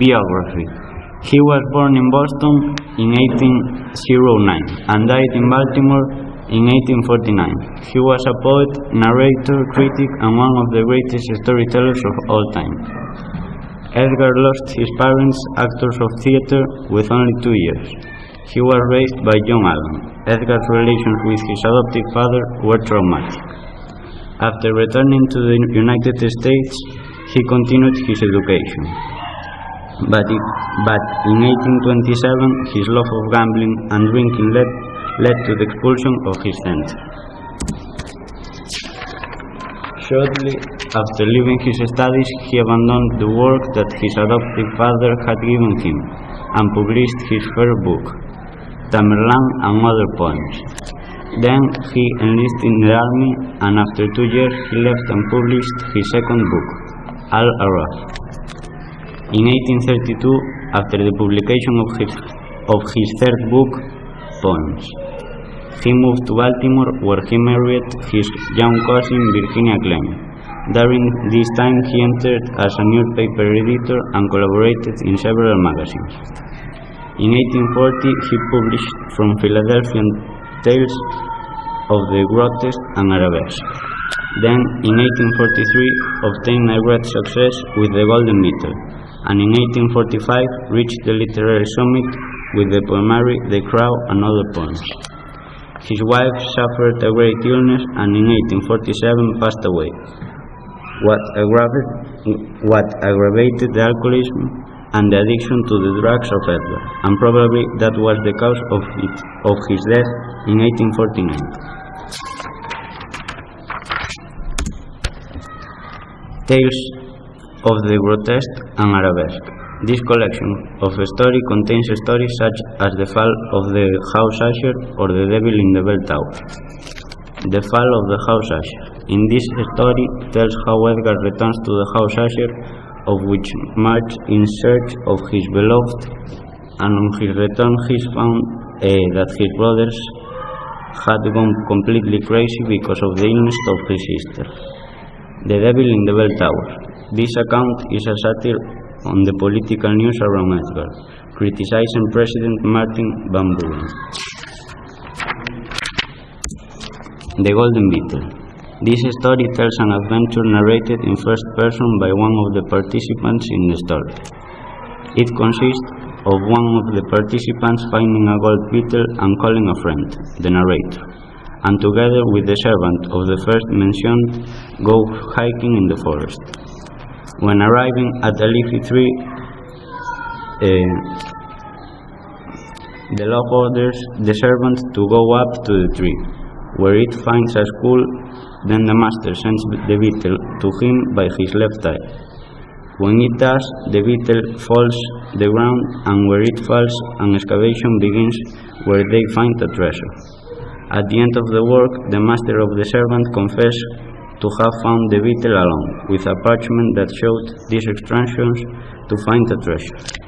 Biography He was born in Boston in 1809 and died in Baltimore in 1849. He was a poet, narrator, critic, and one of the greatest storytellers of all time. Edgar lost his parents, actors of theater, with only two years. He was raised by John Allan. Edgar's relations with his adoptive father were traumatic. After returning to the United States, he continued his education. But, it, but in 1827, his love of gambling and drinking led, led to the expulsion of his center. Shortly after leaving his studies, he abandoned the work that his adoptive father had given him and published his first book, Tamerlane and Other Poems. Then he enlisted in the army, and after two years he left and published his second book, Al Aaraaf. In 1832, after the publication of his, of his third book, Poems, he moved to Baltimore where he married his young cousin Virginia Clemm. During this time he entered as a newspaper editor and collaborated in several magazines. In 1840 he published from Philadelphia tales of the grotesque and arabesque. Then in 1843 obtained a great success with the Golden Beetle and in 1845 reached the literary summit with the poemary The Crow and other poems. His wife suffered a great illness and in 1847 passed away, what, aggravated, what aggravated the alcoholism and the addiction to the drugs of Edgar, and probably that was the cause of, it, of his death in 1849. Tales of the Grotesque and Arabesque. This collection of stories contains stories such as the fall of the House Usher or the Devil in the Bell Tower. The fall of the House Usher. In this story tells how Edgar returns to the House Usher, of which march in search of his beloved, and on his return he is found that his brothers had gone completely crazy because of the illness of his sister. The Devil in the Bell Tower. This account is a satire on the political news around Edgar, criticizing President Martin Van Buren. The Golden Beetle. This story tells an adventure narrated in first person by one of the participants in the story. It consists of one of the participants finding a gold beetle and calling a friend, the narrator, and together with the servant of the first mentioned, go hiking in the forest. When arriving at a leafy tree, uh, the law orders the servant to go up to the tree, where it finds a school. Then the master sends the beetle to him by his left eye. When it does, the beetle falls the ground, and where it falls, an excavation begins where they find the treasure. At the end of the work, the master of the servant confessed to have found the beetle alone, with a parchment that showed these extractions to find the treasure.